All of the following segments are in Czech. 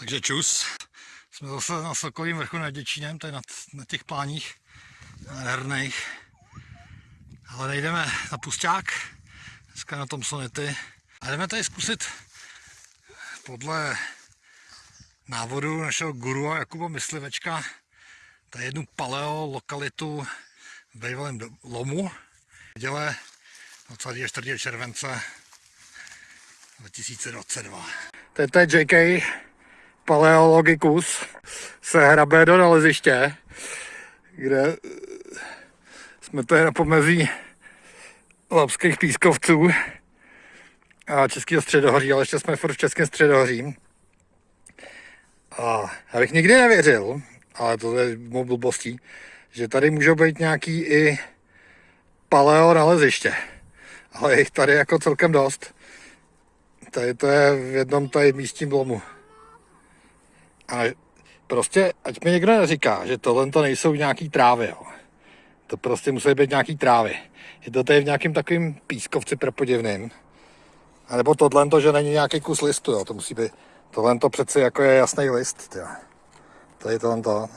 Takže čus. Jsme zase na Sokovým vrchu nad Děčínem, je na, na těch pláních nádherných. Ale nejdeme na pusťák, dneska na tom sonety. A jdeme tady zkusit podle návodu našeho guru Jakuba Myslivečka tady jednu paleo lokalitu v bývalém lomu. V neděle 24. července 2022. To je JK Paleologicus se hrabe do naleziště, kde jsme tady na pomezí lapských pískovců a českého středohoří, ale ještě jsme furt v českém středohoří. A já bych nikdy nevěřil, ale to je mou blbostí, že tady můžou být nějaký i paleo naleziště. Ale je jich tady jako celkem dost. Tady to je v jednom tady místním lomu. A prostě, ať mi někdo neříká, že tohle to nejsou nějaký trávy, jo. To prostě musí být nějaký trávy. Je to tady v nějakém takovém pískovci prepodivným. A nebo tohle to, že není nějaký kus listu, jo. To musí být, tohle to přeci jako je jasný list, jo. Tady tohle to.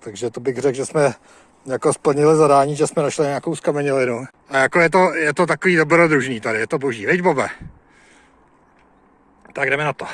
Takže to bych řekl, že jsme jako splnili zadání, že jsme našli nějakou skamenělinu. A jako je to, je to takový dobrodružný tady, je to boží, veď Bobe? Tak jdeme na to.